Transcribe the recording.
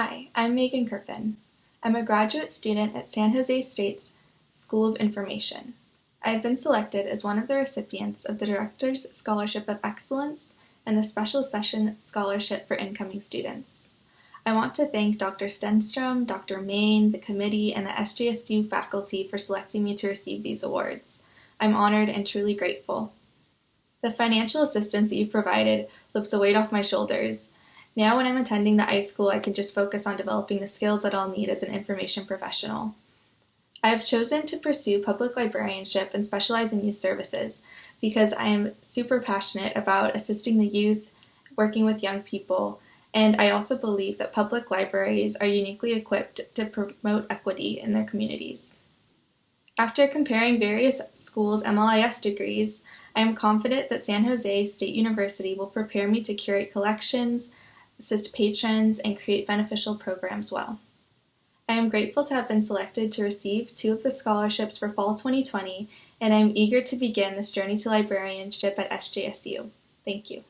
Hi, I'm Megan Kirpin. I'm a graduate student at San Jose State's School of Information. I have been selected as one of the recipients of the Director's Scholarship of Excellence and the Special Session Scholarship for incoming students. I want to thank Dr. Stenstrom, Dr. Main, the committee, and the SJSU faculty for selecting me to receive these awards. I'm honored and truly grateful. The financial assistance that you've provided lifts a weight off my shoulders. Now, when I'm attending the iSchool, I can just focus on developing the skills that I'll need as an information professional. I have chosen to pursue public librarianship and specialize in youth services because I am super passionate about assisting the youth, working with young people, and I also believe that public libraries are uniquely equipped to promote equity in their communities. After comparing various schools' MLIS degrees, I am confident that San Jose State University will prepare me to curate collections, assist patrons, and create beneficial programs well. I am grateful to have been selected to receive two of the scholarships for Fall 2020, and I am eager to begin this journey to librarianship at SJSU. Thank you.